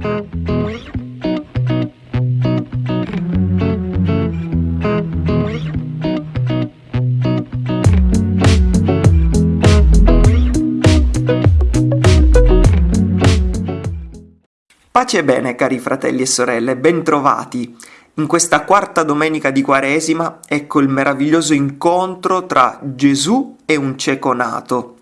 Pace e bene, cari fratelli e sorelle, bentrovati. In questa quarta domenica di Quaresima ecco il meraviglioso incontro tra Gesù e un cieco nato.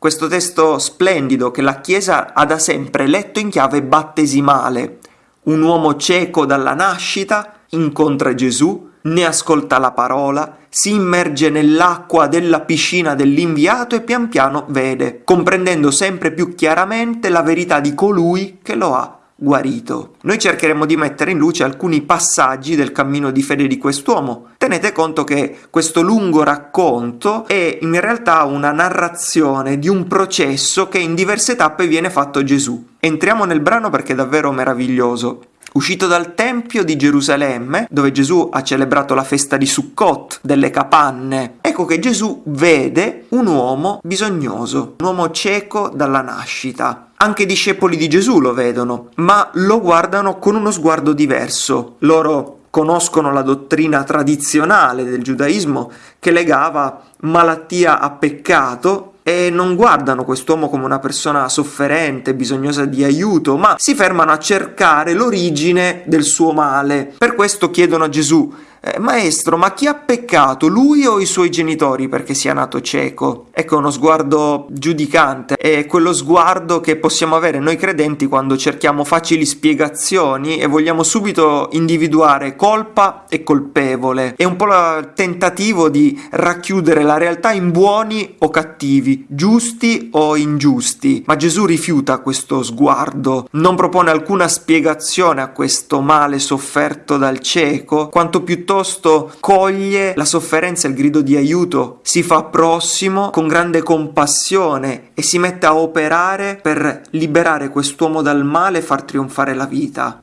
Questo testo splendido che la Chiesa ha da sempre letto in chiave battesimale. Un uomo cieco dalla nascita incontra Gesù, ne ascolta la parola, si immerge nell'acqua della piscina dell'inviato e pian piano vede, comprendendo sempre più chiaramente la verità di colui che lo ha guarito. Noi cercheremo di mettere in luce alcuni passaggi del cammino di fede di quest'uomo. Tenete conto che questo lungo racconto è in realtà una narrazione di un processo che in diverse tappe viene fatto Gesù. Entriamo nel brano perché è davvero meraviglioso. Uscito dal Tempio di Gerusalemme, dove Gesù ha celebrato la festa di Sukkot, delle capanne, ecco che Gesù vede un uomo bisognoso, un uomo cieco dalla nascita. Anche i discepoli di Gesù lo vedono, ma lo guardano con uno sguardo diverso. Loro conoscono la dottrina tradizionale del giudaismo che legava malattia a peccato e non guardano quest'uomo come una persona sofferente, bisognosa di aiuto, ma si fermano a cercare l'origine del suo male. Per questo chiedono a Gesù eh, maestro, ma chi ha peccato, lui o i suoi genitori perché sia nato cieco? Ecco uno sguardo giudicante, è quello sguardo che possiamo avere noi credenti quando cerchiamo facili spiegazioni e vogliamo subito individuare colpa e colpevole. È un po' il tentativo di racchiudere la realtà in buoni o cattivi, giusti o ingiusti. Ma Gesù rifiuta questo sguardo, non propone alcuna spiegazione a questo male sofferto dal cieco, quanto piuttosto piuttosto coglie la sofferenza il grido di aiuto, si fa prossimo con grande compassione e si mette a operare per liberare quest'uomo dal male e far trionfare la vita.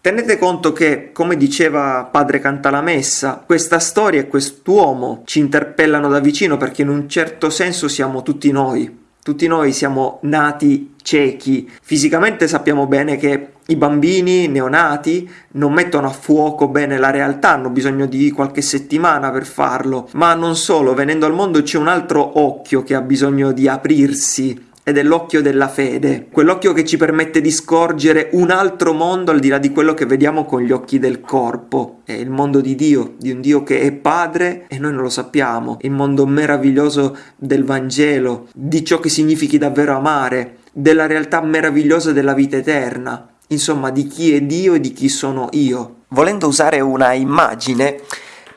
Tenete conto che, come diceva padre Cantalamessa, questa storia e quest'uomo ci interpellano da vicino perché in un certo senso siamo tutti noi. Tutti noi siamo nati ciechi. Fisicamente sappiamo bene che i bambini neonati non mettono a fuoco bene la realtà, hanno bisogno di qualche settimana per farlo, ma non solo, venendo al mondo c'è un altro occhio che ha bisogno di aprirsi ed è l'occhio della fede, quell'occhio che ci permette di scorgere un altro mondo al di là di quello che vediamo con gli occhi del corpo. È il mondo di Dio, di un Dio che è padre e noi non lo sappiamo, il mondo meraviglioso del Vangelo, di ciò che significhi davvero amare, della realtà meravigliosa della vita eterna insomma di chi è Dio e di chi sono io. Volendo usare una immagine,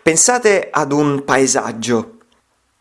pensate ad un paesaggio.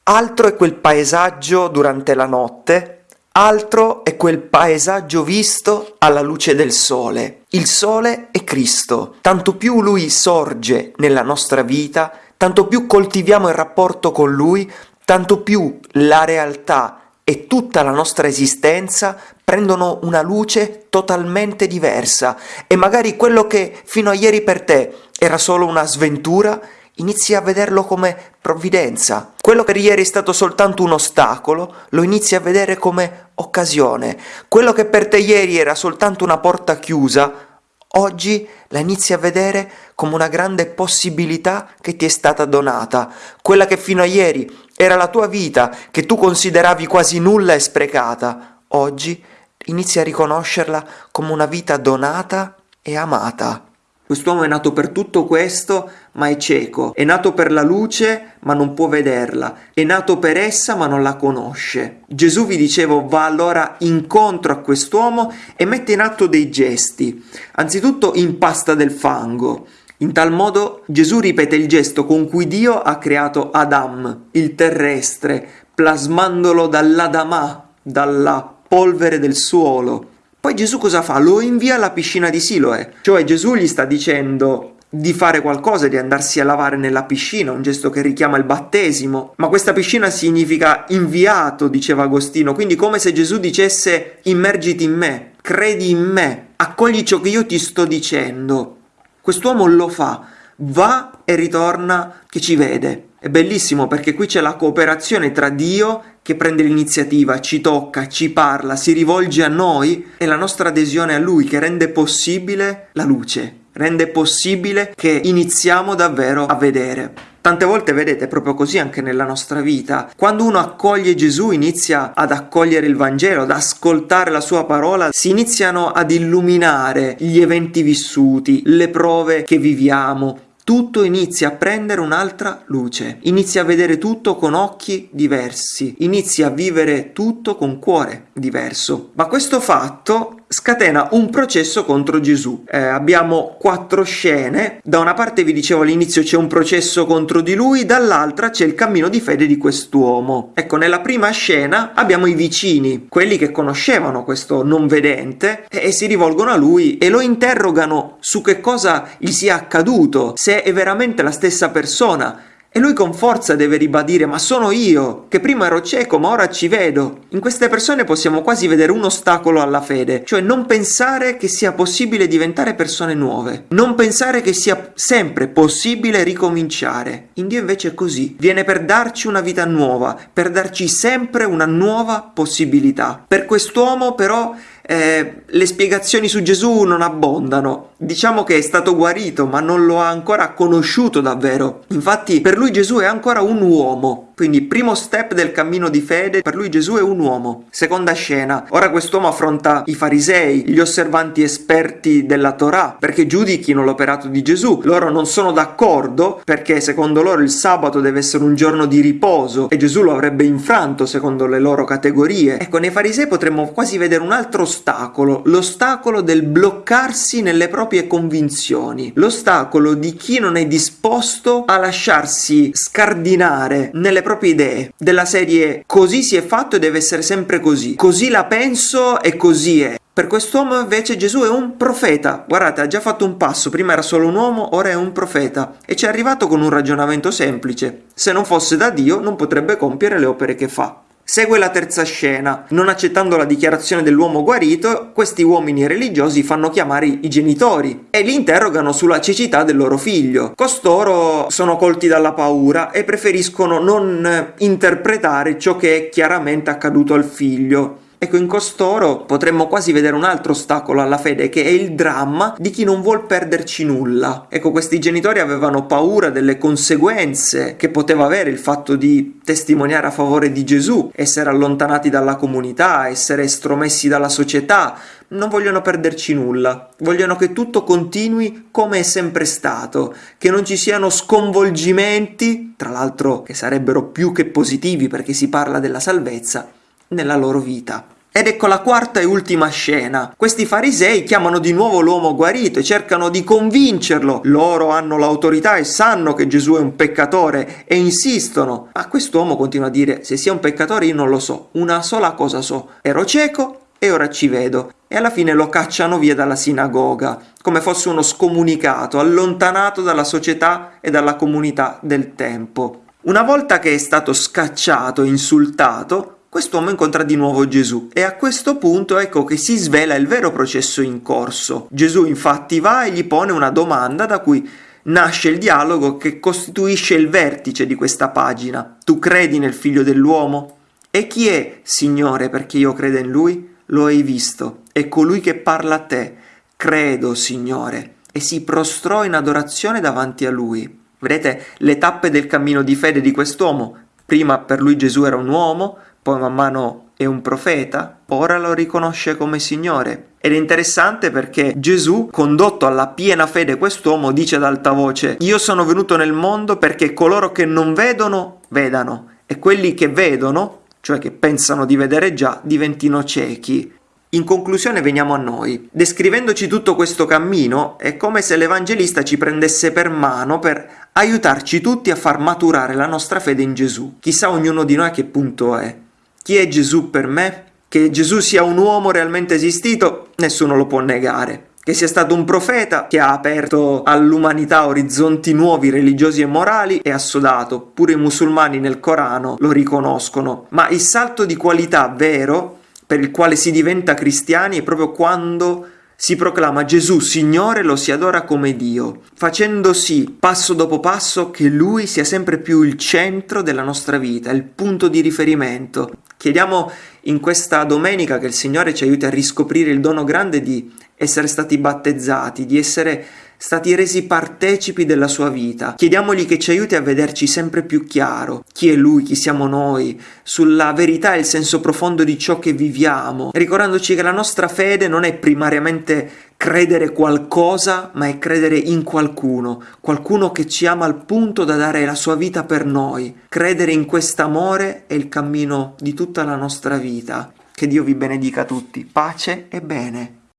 Altro è quel paesaggio durante la notte, altro è quel paesaggio visto alla luce del sole. Il sole è Cristo. Tanto più lui sorge nella nostra vita, tanto più coltiviamo il rapporto con lui, tanto più la realtà e tutta la nostra esistenza prendono una luce totalmente diversa e magari quello che fino a ieri per te era solo una sventura inizi a vederlo come provvidenza. Quello che ieri è stato soltanto un ostacolo, lo inizi a vedere come occasione. Quello che per te ieri era soltanto una porta chiusa, oggi la inizi a vedere come una grande possibilità che ti è stata donata. Quella che fino a ieri era la tua vita che tu consideravi quasi nulla e sprecata. Oggi inizi a riconoscerla come una vita donata e amata. Quest'uomo è nato per tutto questo, ma è cieco. È nato per la luce, ma non può vederla. È nato per essa, ma non la conosce. Gesù, vi dicevo, va allora incontro a quest'uomo e mette in atto dei gesti. Anzitutto impasta del fango. In tal modo Gesù ripete il gesto con cui Dio ha creato Adam, il terrestre, plasmandolo dall'Adamà, dalla polvere del suolo. Poi Gesù cosa fa? Lo invia alla piscina di Siloe, cioè Gesù gli sta dicendo di fare qualcosa, di andarsi a lavare nella piscina, un gesto che richiama il battesimo. Ma questa piscina significa inviato, diceva Agostino, quindi come se Gesù dicesse immergiti in me, credi in me, accogli ciò che io ti sto dicendo. Quest'uomo lo fa, va e ritorna che ci vede. È bellissimo perché qui c'è la cooperazione tra Dio che prende l'iniziativa, ci tocca, ci parla, si rivolge a noi e la nostra adesione a Lui che rende possibile la luce, rende possibile che iniziamo davvero a vedere. Tante volte vedete proprio così anche nella nostra vita. Quando uno accoglie Gesù, inizia ad accogliere il Vangelo, ad ascoltare la sua parola, si iniziano ad illuminare gli eventi vissuti, le prove che viviamo, tutto inizia a prendere un'altra luce, inizia a vedere tutto con occhi diversi, inizia a vivere tutto con cuore diverso. Ma questo fatto scatena un processo contro Gesù. Eh, abbiamo quattro scene, da una parte vi dicevo all'inizio c'è un processo contro di lui, dall'altra c'è il cammino di fede di quest'uomo. Ecco, nella prima scena abbiamo i vicini, quelli che conoscevano questo non vedente e, e si rivolgono a lui e lo interrogano su che cosa gli sia accaduto, se è veramente la stessa persona e lui con forza deve ribadire ma sono io, che prima ero cieco ma ora ci vedo. In queste persone possiamo quasi vedere un ostacolo alla fede, cioè non pensare che sia possibile diventare persone nuove, non pensare che sia sempre possibile ricominciare. In Dio invece è così, viene per darci una vita nuova, per darci sempre una nuova possibilità. Per quest'uomo però eh, le spiegazioni su Gesù non abbondano. Diciamo che è stato guarito, ma non lo ha ancora conosciuto davvero. Infatti, per lui Gesù è ancora un uomo, quindi primo step del cammino di fede, per lui Gesù è un uomo. Seconda scena, ora quest'uomo affronta i farisei, gli osservanti esperti della Torah, perché giudichino l'operato di Gesù. Loro non sono d'accordo perché secondo loro il sabato deve essere un giorno di riposo e Gesù lo avrebbe infranto secondo le loro categorie. Ecco, nei farisei potremmo quasi vedere un altro ostacolo, l'ostacolo del bloccarsi nelle proprie convinzioni, l'ostacolo di chi non è disposto a lasciarsi scardinare nelle proprie idee, della serie così si è fatto e deve essere sempre così, così la penso e così è. Per quest'uomo invece Gesù è un profeta. Guardate, ha già fatto un passo, prima era solo un uomo, ora è un profeta. E ci è arrivato con un ragionamento semplice. Se non fosse da Dio non potrebbe compiere le opere che fa. Segue la terza scena. Non accettando la dichiarazione dell'uomo guarito, questi uomini religiosi fanno chiamare i genitori e li interrogano sulla cecità del loro figlio. Costoro sono colti dalla paura e preferiscono non interpretare ciò che è chiaramente accaduto al figlio. Ecco, in costoro potremmo quasi vedere un altro ostacolo alla fede, che è il dramma di chi non vuol perderci nulla. Ecco, questi genitori avevano paura delle conseguenze che poteva avere il fatto di testimoniare a favore di Gesù, essere allontanati dalla comunità, essere estromessi dalla società. Non vogliono perderci nulla, vogliono che tutto continui come è sempre stato, che non ci siano sconvolgimenti, tra l'altro che sarebbero più che positivi perché si parla della salvezza, nella loro vita. Ed ecco la quarta e ultima scena. Questi farisei chiamano di nuovo l'uomo guarito e cercano di convincerlo. Loro hanno l'autorità e sanno che Gesù è un peccatore e insistono. Ma quest'uomo continua a dire, se sia un peccatore io non lo so, una sola cosa so, ero cieco e ora ci vedo. E alla fine lo cacciano via dalla sinagoga, come fosse uno scomunicato, allontanato dalla società e dalla comunità del tempo. Una volta che è stato scacciato e insultato, quest'uomo incontra di nuovo Gesù e a questo punto ecco che si svela il vero processo in corso. Gesù infatti va e gli pone una domanda da cui nasce il dialogo che costituisce il vertice di questa pagina. Tu credi nel figlio dell'uomo? E chi è, Signore, perché io credo in lui? Lo hai visto, è colui che parla a te. Credo, Signore. E si prostrò in adorazione davanti a lui. Vedete le tappe del cammino di fede di quest'uomo? Prima per lui Gesù era un uomo, poi man mano è un profeta, ora lo riconosce come Signore. Ed è interessante perché Gesù, condotto alla piena fede quest'uomo, dice ad alta voce, io sono venuto nel mondo perché coloro che non vedono, vedano, e quelli che vedono, cioè che pensano di vedere già, diventino ciechi. In conclusione veniamo a noi. Descrivendoci tutto questo cammino, è come se l'Evangelista ci prendesse per mano per aiutarci tutti a far maturare la nostra fede in Gesù. Chissà ognuno di noi a che punto è. Chi è Gesù per me? Che Gesù sia un uomo realmente esistito, nessuno lo può negare. Che sia stato un profeta che ha aperto all'umanità orizzonti nuovi religiosi e morali è assodato, pure i musulmani nel Corano lo riconoscono. Ma il salto di qualità vero per il quale si diventa cristiani è proprio quando si proclama Gesù Signore, lo si adora come Dio, facendo sì, passo dopo passo, che Lui sia sempre più il centro della nostra vita, il punto di riferimento. Chiediamo in questa domenica che il Signore ci aiuti a riscoprire il dono grande di essere stati battezzati, di essere stati resi partecipi della sua vita. Chiediamogli che ci aiuti a vederci sempre più chiaro. Chi è lui, chi siamo noi, sulla verità e il senso profondo di ciò che viviamo, ricordandoci che la nostra fede non è primariamente credere qualcosa, ma è credere in qualcuno, qualcuno che ci ama al punto da dare la sua vita per noi. Credere in quest'amore è il cammino di tutta la nostra vita. Che Dio vi benedica tutti. Pace e bene.